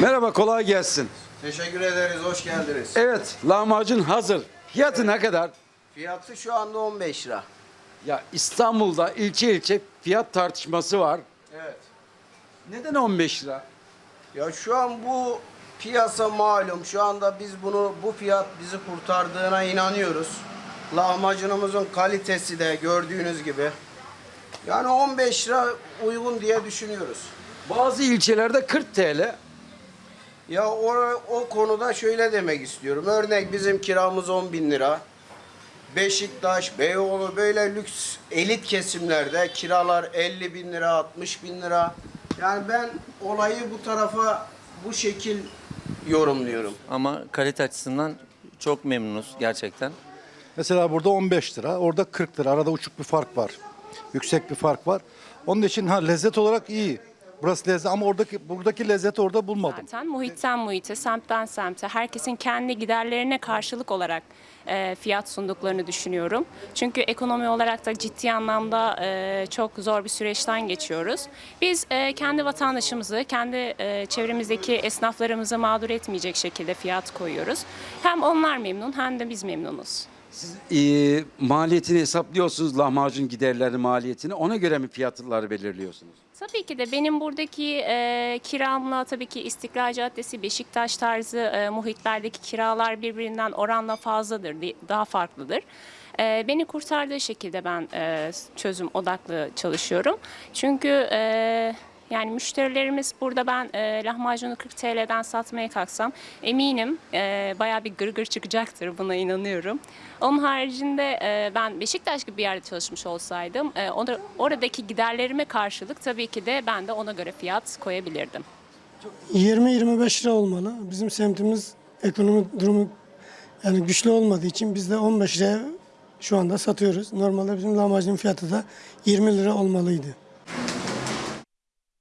Merhaba, kolay gelsin. Teşekkür ederiz, hoş geldiniz. Evet, lahmacun hazır. Fiyatı evet. ne kadar? Fiyatı şu anda 15 lira. Ya İstanbul'da ilçe ilçe fiyat tartışması var. Evet. Neden 15 lira? Ya şu an bu piyasa malum. Şu anda biz bunu bu fiyat bizi kurtardığına inanıyoruz. Lahmacunumuzun kalitesi de gördüğünüz gibi. Yani 15 lira uygun diye düşünüyoruz. Bazı ilçelerde 40 TL. Ya o, o konuda şöyle demek istiyorum. Örnek bizim kiramız 10 bin lira. Beşiktaş, Beyoğlu böyle lüks elit kesimlerde kiralar 50 bin lira, 60 bin lira. Yani ben olayı bu tarafa bu şekil yorumluyorum. Ama kalite açısından çok memnunuz gerçekten. Mesela burada 15 lira, orada 40 lira. Arada uçuk bir fark var. Yüksek bir fark var. Onun için ha lezzet olarak iyi. Burası lezzet ama oradaki buradaki lezzeti orada bulmadım. Zaten muhitten muhite, semtten semte, herkesin kendi giderlerine karşılık olarak e, fiyat sunduklarını düşünüyorum. Çünkü ekonomi olarak da ciddi anlamda e, çok zor bir süreçten geçiyoruz. Biz e, kendi vatandaşımızı, kendi e, çevremizdeki esnaflarımızı mağdur etmeyecek şekilde fiyat koyuyoruz. Hem onlar memnun hem de biz memnunuz. Siz e, maliyetini hesaplıyorsunuz lahmacun giderleri maliyetini. Ona göre mi fiyatları belirliyorsunuz? Tabii ki de benim buradaki e, kiramla tabii ki İstiklal Caddesi, Beşiktaş tarzı e, muhitlerdeki kiralar birbirinden oranla fazladır, daha farklıdır. E, beni kurtardığı şekilde ben e, çözüm odaklı çalışıyorum. Çünkü e, yani müşterilerimiz burada ben e, lahmacunu 40 TL'den satmaya kalksam eminim e, bayağı bir gırgır çıkacaktır buna inanıyorum. Onun haricinde e, ben Beşiktaş gibi bir yerde çalışmış olsaydım e, ona- oradaki giderlerime karşılık tabii ki de ben de ona göre fiyat koyabilirdim. 20-25 lira olmalı. Bizim semtimiz ekonomi durumu yani güçlü olmadığı için biz de 15 liraya şu anda satıyoruz. Normalde bizim lahmacunun fiyatı da 20 lira olmalıydı.